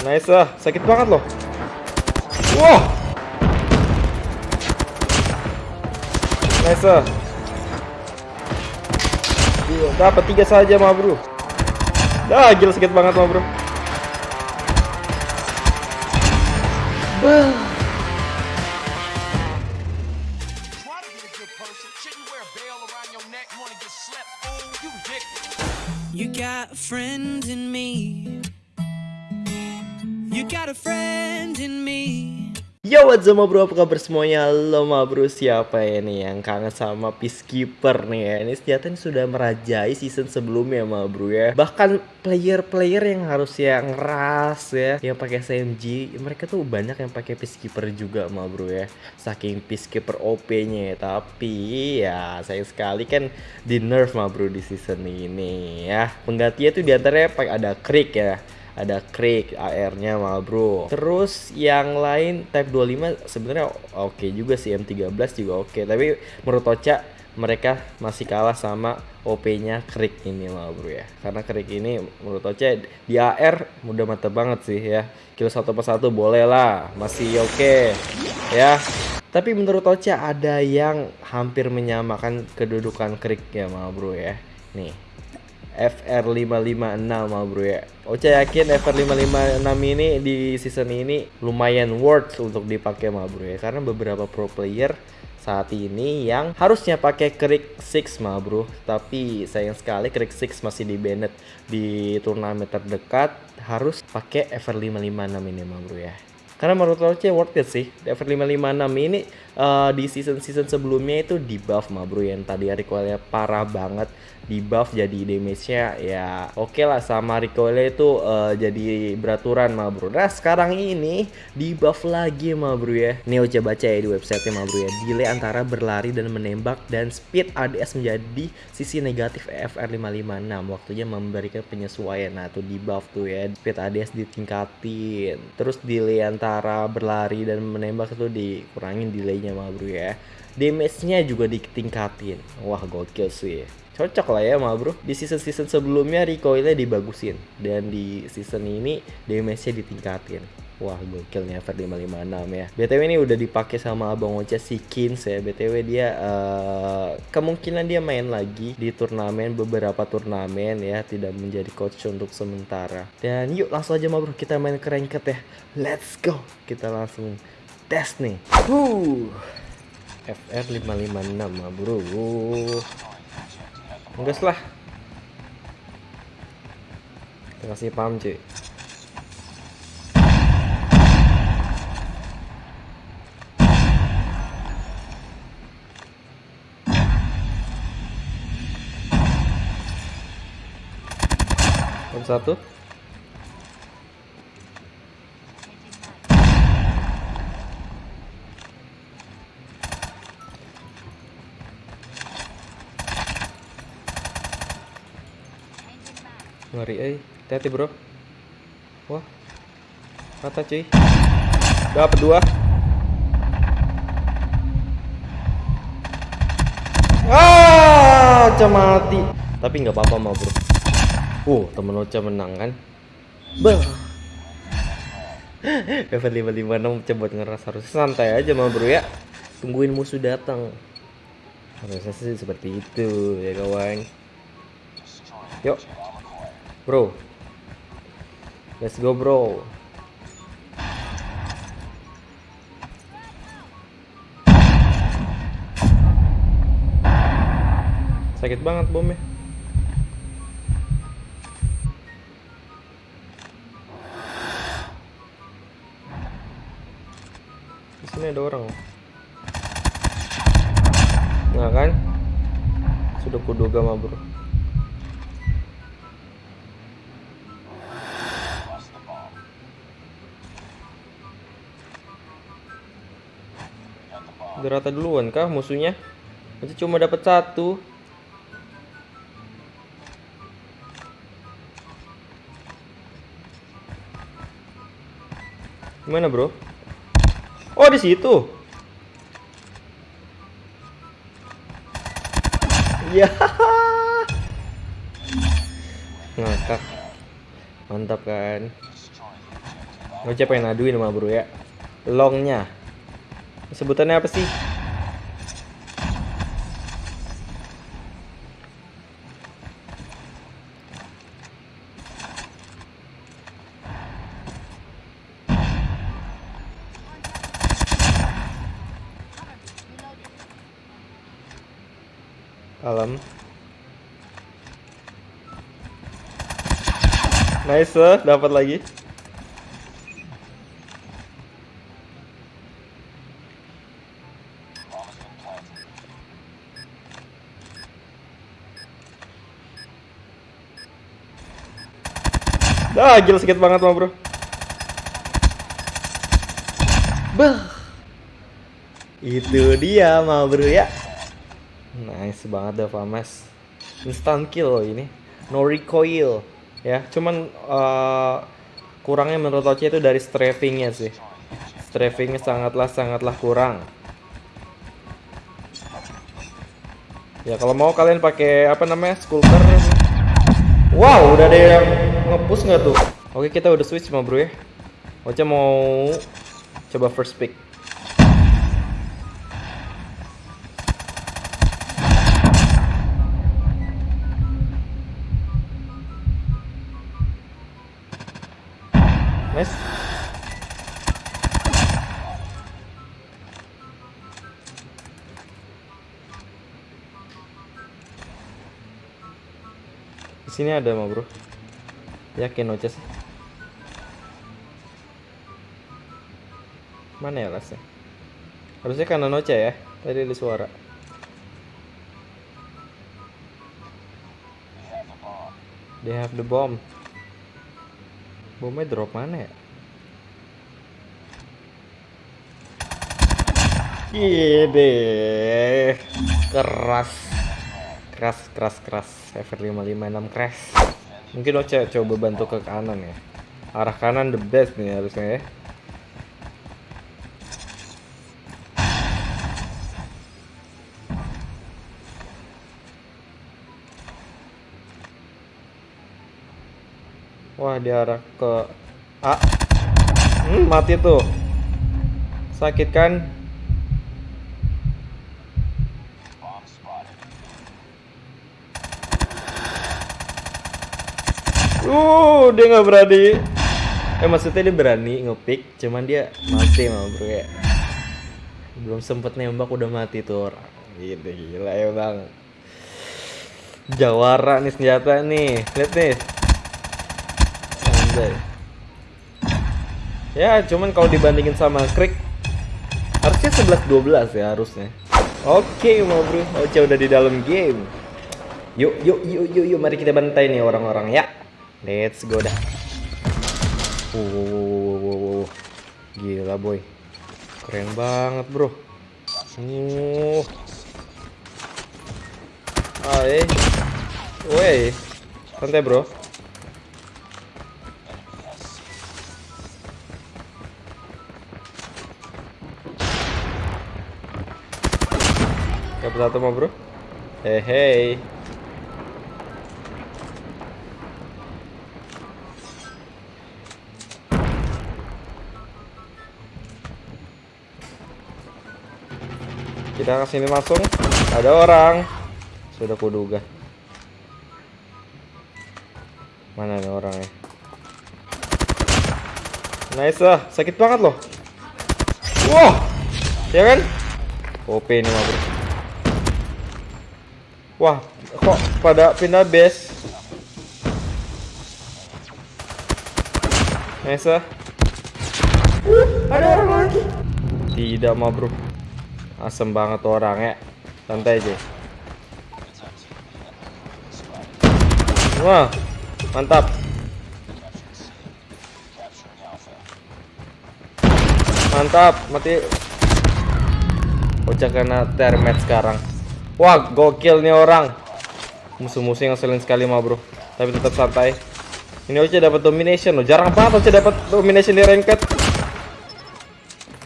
Nice lah, sakit banget loh. Wah. Nice lah. Dapat tiga saja mah bro. Dah, gila sakit banget mah bro. To be a a friend. Yo what's up bro, apa kabar semuanya? Ma bro, siapa ya nih yang kangen sama Peacekeeper nih ya? Ini senjata ini sudah merajai season sebelumnya ma bro ya. Bahkan player-player yang harus yang ras ya Yang pakai SMG, mereka tuh banyak yang pakai Peacekeeper juga ma bro ya. Saking Peacekeeper OP-nya ya Tapi ya sayang sekali kan di nerf ma bro di season ini ya. Penggantinya tuh di antaranya ada Creek ya ada Creek AR-nya bro. Terus yang lain Type 25 sebenarnya oke juga sih M13 juga oke, tapi menurut Ocha mereka masih kalah sama OP-nya Creek ini mah bro ya. Karena Creek ini menurut Ocha di AR mudah mata banget sih ya. Kill satu persatu boleh lah, masih oke ya. Tapi menurut Ocha ada yang hampir menyamakan kedudukan Creek ya mah bro ya. Nih, FR556 mah bro ya. Ocha yakin FR556 ini di season ini lumayan worth untuk dipakai mah bro ya. Karena beberapa pro player saat ini yang harusnya pakai Creek 6 mah bro. Tapi sayang sekali Creek 6 masih di banned di turnamen terdekat. Harus pakai FR556 ini mah bro ya. Karena menurut Oce worth it sih. FR556 ini uh, di season-season sebelumnya itu di buff mah bro yang tadi recoilnya parah banget di buff jadi damage-nya ya oke okay lah sama recoilnya itu uh, jadi beraturan mah bro. Nah sekarang ini di buff lagi mah bro ya. Ini Oce baca ya di website mah bro ya. Delay antara berlari dan menembak dan speed ADS menjadi sisi negatif FR556 waktunya memberikan penyesuaian. Nah tuh di buff tuh ya. Speed ADS ditingkatin. Terus delay antara berlari dan menembak itu dikurangin delaynya mah bro ya. Damage-nya juga ditingkatin. Wah gokil sih cocok lah ya mah bro. Di season-season sebelumnya recoilnya dibagusin. Dan di season ini damage-nya ditingkatin. Wah gokilnya FR556 ya. BTW ini udah dipakai sama Abang Ocha si Kins ya. BTW dia uh, kemungkinan dia main lagi di turnamen beberapa turnamen ya. Tidak menjadi coach untuk sementara. Dan yuk langsung aja mah bro kita main ke ya. Let's go! Kita langsung tes nih. Huh. FR556 mah bro Enggak lah. Kita kasih paham cuy. Satu Ngeri eh Hati-hati bro Wah Rata cuy Dapat dua Ah, mati. Tapi nggak apa-apa mah bro. Uh, temen Ocha menang kan? Bah. Level 556 coba ngeras harus santai aja mah bro ya. Tungguin musuh datang. Harusnya sih seperti itu ya kawan. Yuk. Bro. Let's go bro. Sakit banget bomnya. Di sini ada orang. Nah kan? Sudah kuduga mah bro. Udah rata duluan kah musuhnya? Masih cuma dapat satu. Gimana, Bro? Oh, di situ. Ya. Ngakak. Mantap kan? Oce pengen aduin sama bro ya. Longnya. Sebutannya apa sih? Alam. Nice, dapat lagi. Ah, gila sakit banget mah, Bro. Bah. Itu dia mah, Bro ya. Nice banget dah Famas. Instant kill loh ini. No recoil ya. Cuman eh, kurangnya menurut Oce itu dari strafingnya sih. Strafingnya sangatlah sangatlah kurang. Ya kalau mau kalian pakai apa namanya skulker. Wow, udah ada yang nge-push nggak tuh? Oke kita udah switch sama bro ya. Oce mau coba first pick. Nice. Di sini ada mah bro. Yakin Oce sih. Mana ya lasnya? Harusnya kanan Oce ya. Tadi ada suara. They have the bomb. Bomnya drop mana ya? Gede. Keras. Keras, keras, keras. Ever 556 crash. Mungkin co- coba bantu ke kanan ya. Arah kanan the best nih harusnya ya. Wah, diarah ke A. Hmm, mati tuh. Sakit kan? Uh, dia nggak berani. Eh maksudnya dia berani ngepick, cuman dia mati mah bro ya. Belum sempet nembak udah mati tuh orang. Gitu gila ya bang. Jawara nih senjata nih, lihat nih. Anjay. Ya, cuman kalau dibandingin sama Krik harusnya 11 12 ya harusnya. Oke, mau bro. Oce udah di dalam game. Yuk, yuk, yuk, yuk, yuk, mari kita bantai nih orang-orang ya. Let's go dah. Wow, wow, wow, wow, wow. Gila boy. Keren banget, Bro. Uh. Eh. Woi. Santai, Bro. Dapat satu mah, Bro. Hey, hey. Kita ke sini langsung. Ada orang. Sudah kuduga. Mana nih orangnya? Nice lah, sakit banget loh. Wah, ya kan? OP ini mah bro. Wah, kok pada pindah base? Nice lah. Ada orang lagi. Tidak mah bro. Asem banget orang ya. Santai aja. Wah, mantap. Mantap, mati. Bocah kena termet sekarang. Wah, gokil nih orang. Musuh-musuh yang ngeselin sekali mah, Bro. Tapi tetap santai. Ini Oce dapat domination loh. Jarang banget Oce dapat domination di ranked.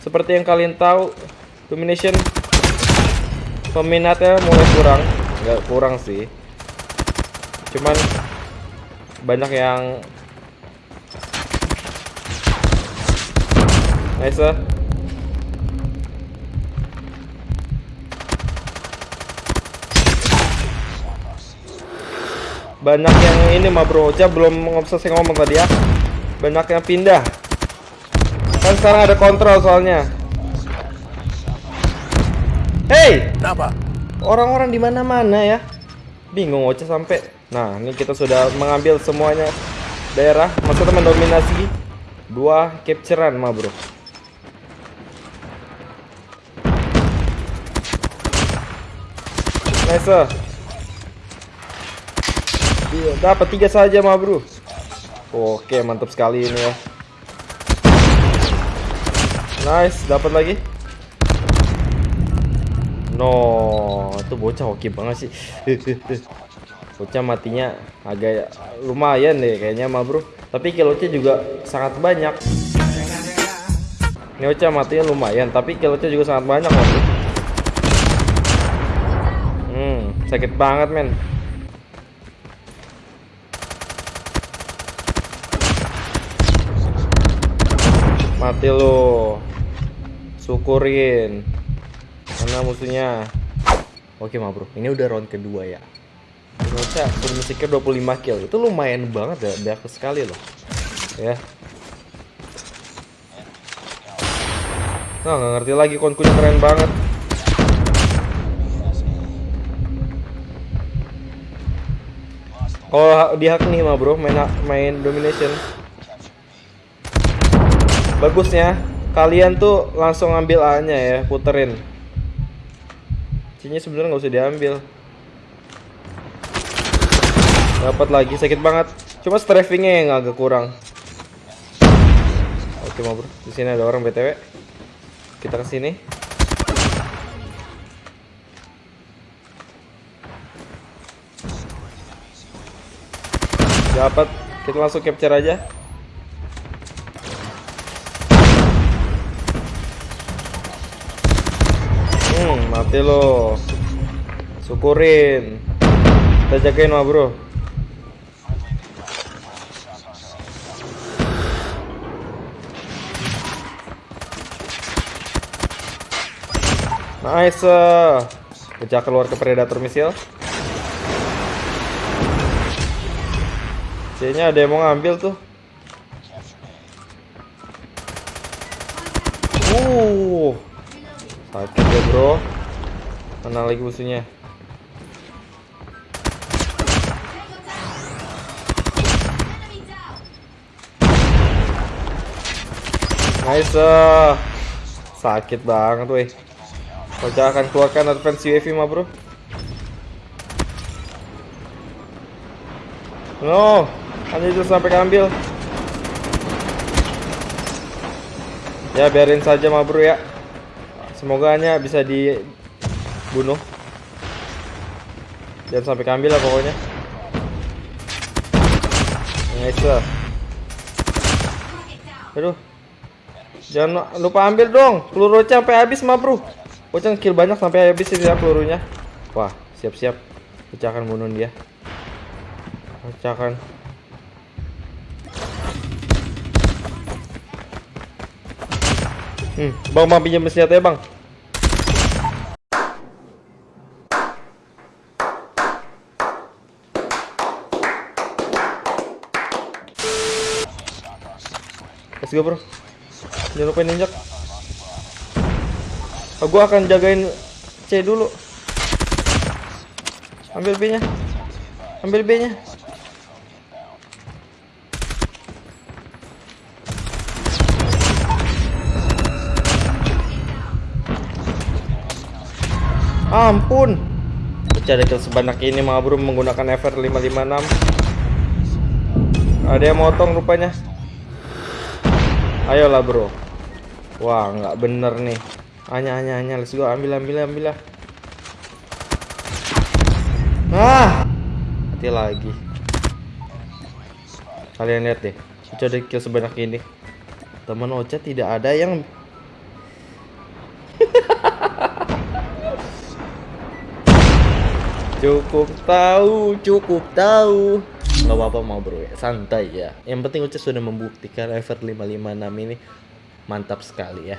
Seperti yang kalian tahu, domination peminatnya mulai kurang. Nggak kurang sih. Cuman banyak yang Nice. ah. Banyak yang ini mah bro, Ocha belum selesai ngomong tadi ya. Banyak yang pindah. Kan sekarang ada kontrol soalnya. Hey, Kenapa? orang-orang di mana-mana ya. Bingung Ocha sampai. Nah, ini kita sudah mengambil semuanya daerah. Maksudnya mendominasi dua capturean mah bro. Nice. Iya, dapat tiga saja mah bro. Oke, mantap sekali ini ya. Nice, dapat lagi. No, itu bocah oke banget sih. bocah matinya agak lumayan deh kayaknya mah bro. Tapi killnya juga sangat banyak. Ini bocah matinya lumayan, tapi killnya juga sangat banyak bro. Hmm, sakit banget men. Mati lo. Syukurin. Mana musuhnya? Oke mah bro, ini udah round kedua ya. Rocha bermusiknya 25 kill. Itu lumayan banget ya, banyak sekali loh. Ya. Nah, nggak ngerti lagi konkunya keren banget. Kalau di hak nih mah bro, main main domination. Bagusnya kalian tuh langsung ambil A-nya ya, puterin. C-nya sebenarnya nggak usah diambil. Dapat lagi sakit banget. Cuma strafingnya yang agak kurang. Oke mah bro, di sini ada orang btw. Kita ke sini. Dapat, kita langsung capture aja. Hmm, mati lo. Syukurin. Kita jagain mah, Bro. Nice. Pecah keluar ke predator misil. Kayaknya ada yang mau ngambil tuh. Uh. Sakit ya, Bro. Mana lagi musuhnya? Nice. eh. Sakit banget, weh. Kocak akan keluarkan advance UAV mah, Bro. No, hanya itu sampai keambil. Ya biarin saja mah bro ya. Semoga hanya bisa dibunuh. Jangan sampai keambil lah pokoknya. Nice. Aduh. Jangan lupa ambil dong. Peluru sampai habis mah bro. Ocha kill banyak sampai habis ini ya pelurunya. Wah, siap-siap. Ocha akan bunuh dia. Pecahkan. Hmm, bang, bang pinjam senjata ya bang. Let's go bro. Jangan lupa ninjak. Oh, gua akan jagain C dulu. Ambil B-nya. Ambil B-nya. Ampun. Mencari kill sebanyak ini mah bro menggunakan FR 556. Ada yang motong rupanya. Ayolah bro. Wah nggak bener nih. Hanya hanya hanya let's go ambil ambil ambil lah. Ah, mati lagi. Kalian lihat deh, Ocha ada kill sebanyak ini. Teman Ocha tidak ada yang Cukup tahu, cukup tahu. Nggak apa-apa mau bro, ya. santai ya. Yang penting Uca sudah membuktikan Ever 556 ini mantap sekali ya.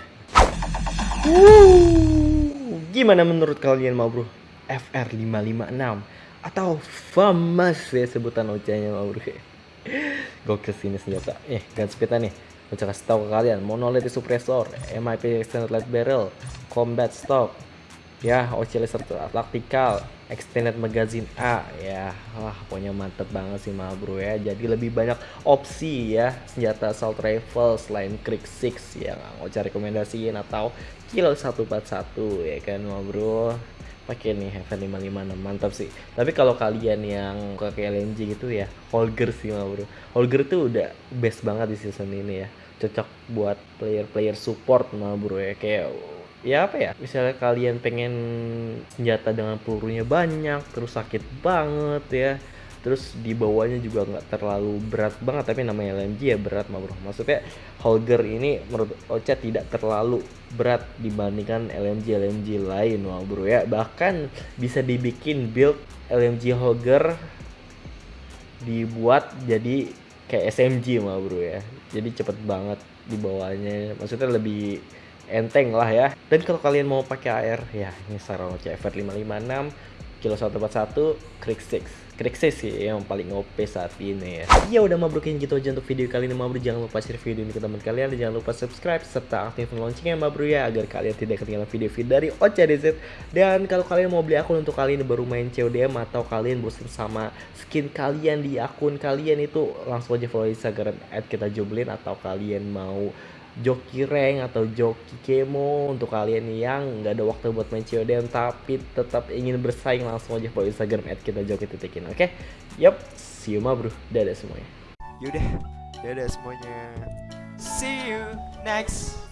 Wuh, gimana menurut kalian mau bro? FR 556 atau famous ya sebutan OC-nya mau bro? Gokil sini senjata. Eh gunspeed nih. Gue kasih tahu ke kalian monolithic suppressor MIP extended light barrel combat stock ya OC laser tactical extended magazine A ya. Wah pokoknya mantep banget sih mah bro ya. Jadi lebih banyak opsi ya. Senjata assault rifle selain Krieg 6 yang mau cari rekomendasiin atau kilo 141 ya kan mah bro pakai nih F556 mantap sih. Tapi kalau kalian yang pakai LMG gitu ya Holger sih mah bro Holger tuh udah best banget di season ini ya. Cocok buat player-player support mah bro ya. Kayak ya apa ya? Misalnya kalian pengen senjata dengan pelurunya banyak terus sakit banget ya. Terus di bawahnya juga nggak terlalu berat banget tapi namanya LMG ya berat mah bro. Maksudnya Holger ini menurut Ocha tidak terlalu berat dibandingkan LMG LMG lain mah bro ya. Bahkan bisa dibikin build LMG Holger dibuat jadi kayak SMG mah bro ya. Jadi cepet banget di bawahnya. Maksudnya lebih enteng lah ya. Dan kalau kalian mau pakai air ya ini Saron CFR 556 kilo 141 Krieg 6 Krieg 6 sih yang paling OP saat ini ya. Ya udah mabrukin gitu aja untuk video kali ini mabruk jangan lupa share video ini ke teman kalian dan jangan lupa subscribe serta aktifkan loncengnya mabruk ya agar kalian tidak ketinggalan video-video dari OCDZ dan kalau kalian mau beli akun untuk kalian baru main CODM atau kalian bosan sama skin kalian di akun kalian itu langsung aja follow Instagram @kita_joblin atau kalian mau joki rank atau joki kemo untuk kalian yang nggak ada waktu buat main COD tapi tetap ingin bersaing langsung aja follow Instagram at kita joki titikin oke okay? yup see you ma bro dadah semuanya Yaudah, dadah semuanya. See you next